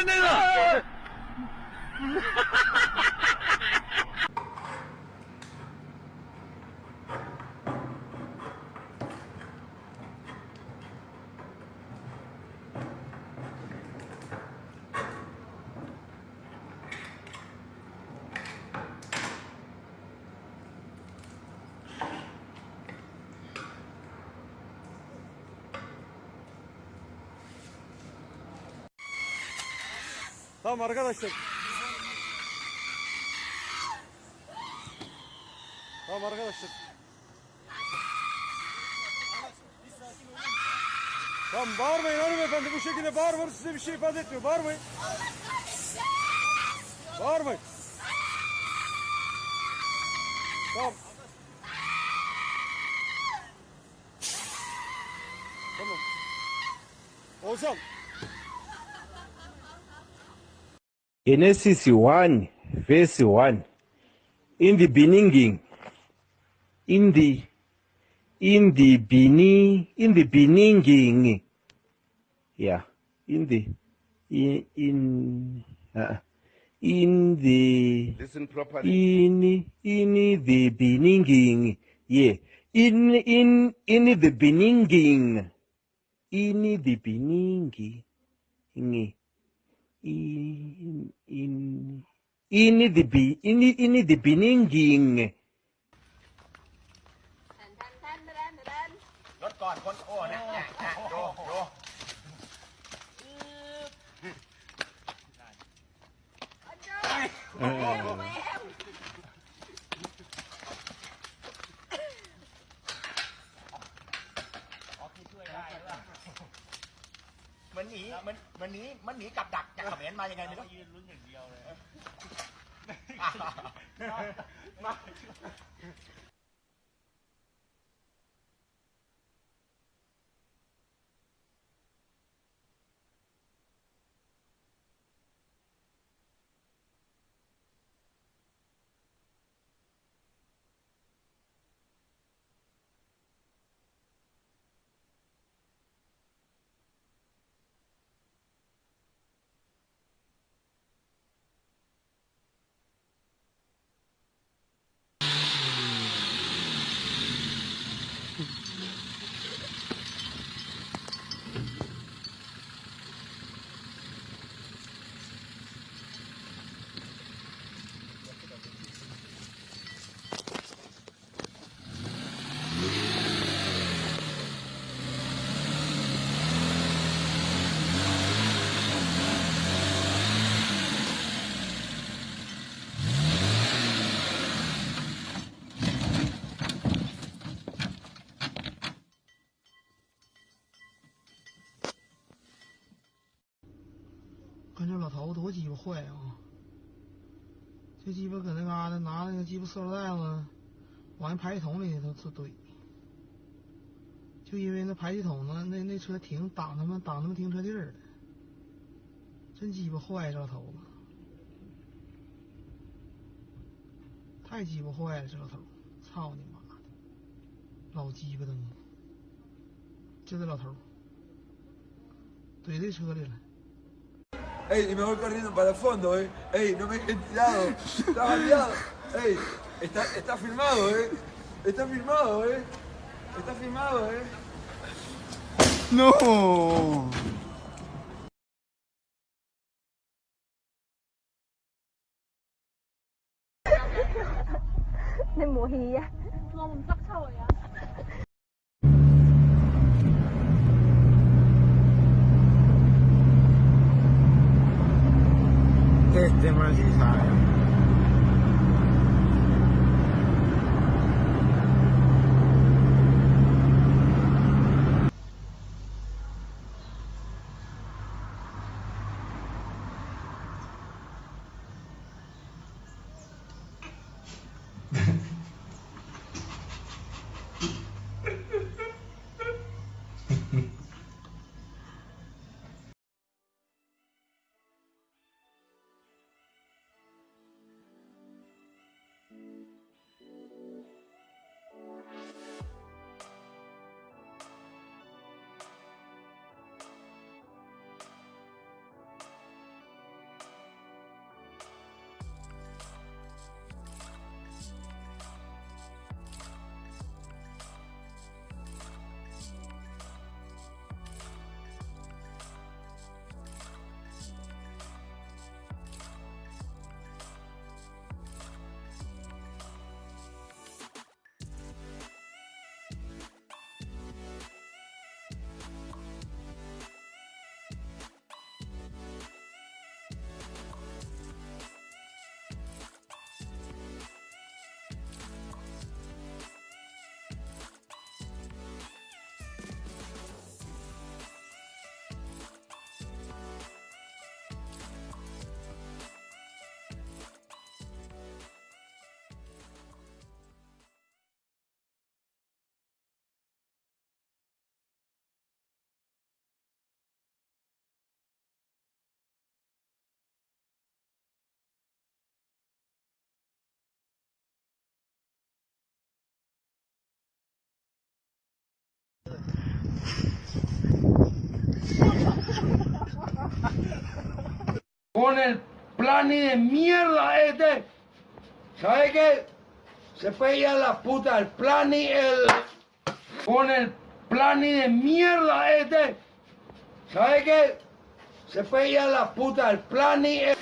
てねえな Tamam arkadaşlar. Tamam arkadaşlar. Tamam bağırmayın hanımefendi bu şekilde bağırmanız size bir şey ifade etmiyor. Bağırmayın. Bağırmayın. Tamam. Tamam. Ozan. Genesis 1, verse 1. In the beginning, in the, in the beginning, in the beginning, yeah, in the, in, in, uh, in the, Listen properly. in, in the beginning, yeah, in, in, in the beginning, in the beginning, in, in in in the be in in the beginning รถก่อนคนโอ้เนี่ยเนี่ยเนี่ยโยโย มันห มันมันหนีมันหนีกับดักจากเขมรมายังไงไม่รู้ยืนลุ้นอย่างเดียวเลย มา 这老头多鸡巴坏啊！这鸡巴搁那嘎达拿那个鸡巴塑料袋子往那排气筒里头怼怼，就因为那排气筒子那那车停挡他们挡他们停车地儿。了，真鸡巴坏这老头子，太鸡巴坏了这老头，操你妈的，老鸡巴灯，就这老头，怼这车里了。Ey, y me voy corriendo para el fondo, eh. Ey, no me dejen tirado. Está bandeado. Ey, está, está filmado, eh. Está filmado, eh. Está filmado, eh. No. 你冇 it then runs you higher. Mm-hmm. Con el plani de mierda este. ¿Sabe qué? Se fue ya la puta, el plani, el... Con el plani de mierda este. ¿Sabe qué? Se fue ya la puta, el plani, el...